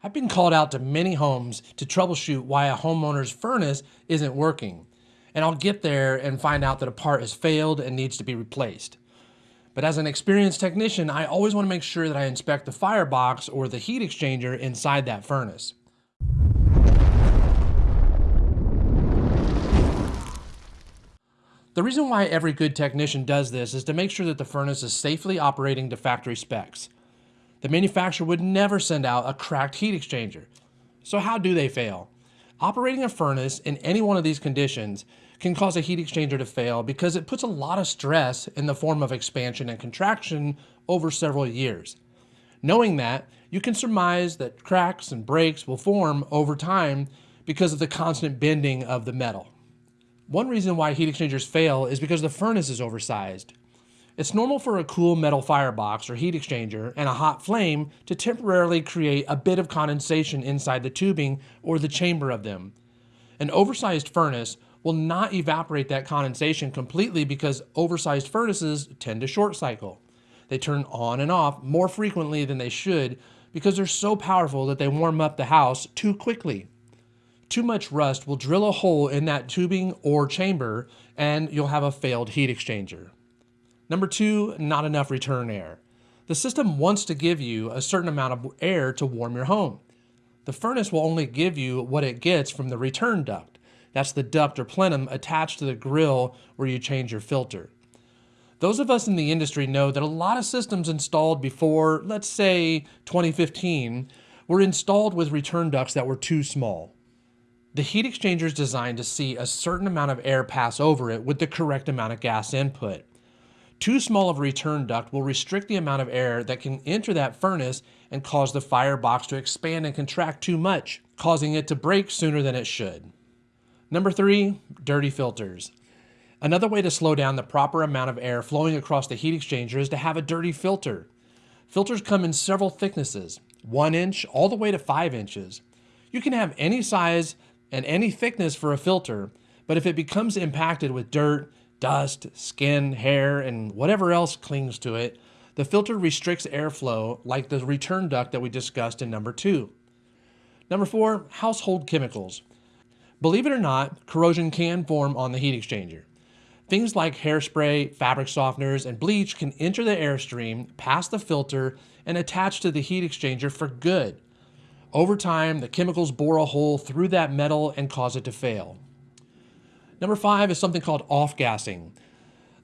I've been called out to many homes to troubleshoot why a homeowner's furnace isn't working. And I'll get there and find out that a part has failed and needs to be replaced. But as an experienced technician, I always want to make sure that I inspect the firebox or the heat exchanger inside that furnace. The reason why every good technician does this is to make sure that the furnace is safely operating to factory specs. The manufacturer would never send out a cracked heat exchanger. So how do they fail? Operating a furnace in any one of these conditions can cause a heat exchanger to fail because it puts a lot of stress in the form of expansion and contraction over several years. Knowing that, you can surmise that cracks and breaks will form over time because of the constant bending of the metal. One reason why heat exchangers fail is because the furnace is oversized. It's normal for a cool metal firebox or heat exchanger and a hot flame to temporarily create a bit of condensation inside the tubing or the chamber of them. An oversized furnace will not evaporate that condensation completely because oversized furnaces tend to short cycle. They turn on and off more frequently than they should because they're so powerful that they warm up the house too quickly. Too much rust will drill a hole in that tubing or chamber and you'll have a failed heat exchanger. Number two, not enough return air. The system wants to give you a certain amount of air to warm your home. The furnace will only give you what it gets from the return duct. That's the duct or plenum attached to the grill where you change your filter. Those of us in the industry know that a lot of systems installed before, let's say 2015, were installed with return ducts that were too small. The heat exchanger is designed to see a certain amount of air pass over it with the correct amount of gas input. Too small of a return duct will restrict the amount of air that can enter that furnace and cause the firebox to expand and contract too much, causing it to break sooner than it should. Number three, dirty filters. Another way to slow down the proper amount of air flowing across the heat exchanger is to have a dirty filter. Filters come in several thicknesses, one inch all the way to five inches. You can have any size and any thickness for a filter, but if it becomes impacted with dirt, dust, skin, hair, and whatever else clings to it, the filter restricts airflow like the return duct that we discussed in number two. Number four, household chemicals. Believe it or not, corrosion can form on the heat exchanger. Things like hairspray, fabric softeners, and bleach can enter the airstream, pass the filter, and attach to the heat exchanger for good. Over time, the chemicals bore a hole through that metal and cause it to fail. Number five is something called off-gassing.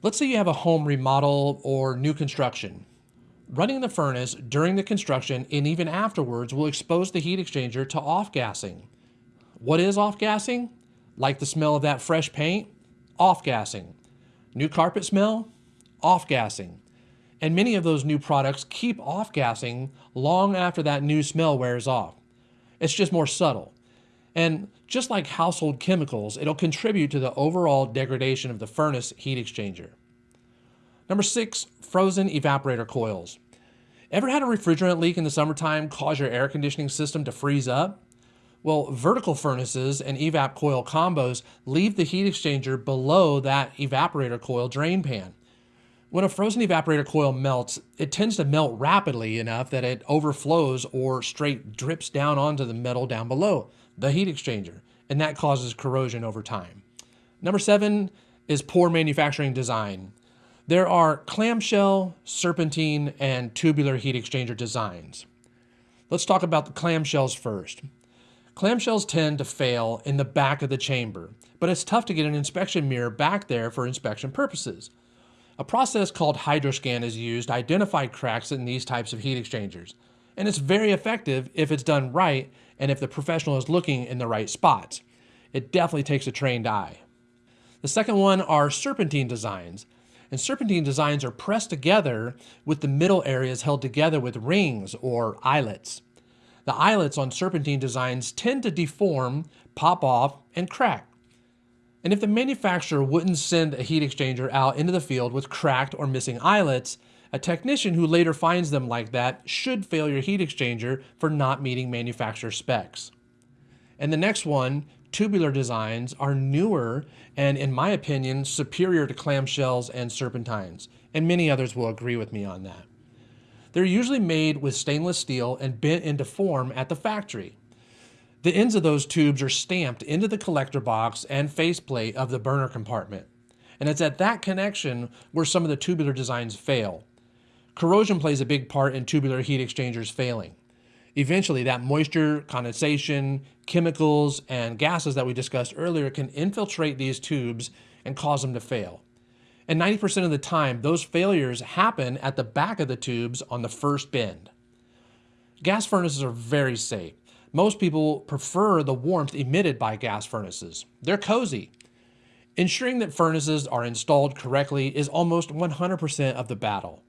Let's say you have a home remodel or new construction. Running the furnace during the construction and even afterwards will expose the heat exchanger to off-gassing. What is off-gassing? Like the smell of that fresh paint? Off-gassing. New carpet smell? Off-gassing. And many of those new products keep off-gassing long after that new smell wears off. It's just more subtle. And just like household chemicals, it'll contribute to the overall degradation of the furnace heat exchanger. Number six, frozen evaporator coils. Ever had a refrigerant leak in the summertime cause your air conditioning system to freeze up? Well, vertical furnaces and evap coil combos leave the heat exchanger below that evaporator coil drain pan. When a frozen evaporator coil melts, it tends to melt rapidly enough that it overflows or straight drips down onto the metal down below the heat exchanger, and that causes corrosion over time. Number seven is poor manufacturing design. There are clamshell, serpentine, and tubular heat exchanger designs. Let's talk about the clamshells first. Clamshells tend to fail in the back of the chamber, but it's tough to get an inspection mirror back there for inspection purposes. A process called hydroscan is used to identify cracks in these types of heat exchangers, and it's very effective if it's done right and if the professional is looking in the right spots. It definitely takes a trained eye. The second one are serpentine designs. And serpentine designs are pressed together with the middle areas held together with rings or eyelets. The eyelets on serpentine designs tend to deform, pop off, and crack. And if the manufacturer wouldn't send a heat exchanger out into the field with cracked or missing eyelets, a technician who later finds them like that should fail your heat exchanger for not meeting manufacturer specs. And the next one, tubular designs, are newer and, in my opinion, superior to clamshells and serpentines, and many others will agree with me on that. They're usually made with stainless steel and bent into form at the factory. The ends of those tubes are stamped into the collector box and faceplate of the burner compartment. And it's at that connection where some of the tubular designs fail. Corrosion plays a big part in tubular heat exchangers failing. Eventually, that moisture, condensation, chemicals, and gases that we discussed earlier can infiltrate these tubes and cause them to fail. And 90% of the time, those failures happen at the back of the tubes on the first bend. Gas furnaces are very safe. Most people prefer the warmth emitted by gas furnaces. They're cozy. Ensuring that furnaces are installed correctly is almost 100% of the battle.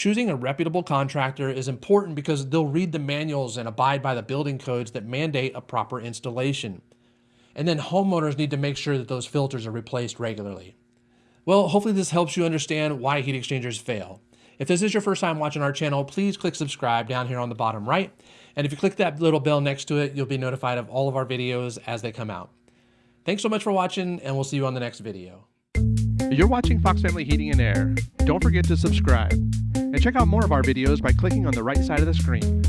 Choosing a reputable contractor is important because they'll read the manuals and abide by the building codes that mandate a proper installation. And then homeowners need to make sure that those filters are replaced regularly. Well, hopefully this helps you understand why heat exchangers fail. If this is your first time watching our channel, please click subscribe down here on the bottom right. And if you click that little bell next to it, you'll be notified of all of our videos as they come out. Thanks so much for watching, and we'll see you on the next video. You're watching Fox Family Heating and Air. Don't forget to subscribe. And check out more of our videos by clicking on the right side of the screen.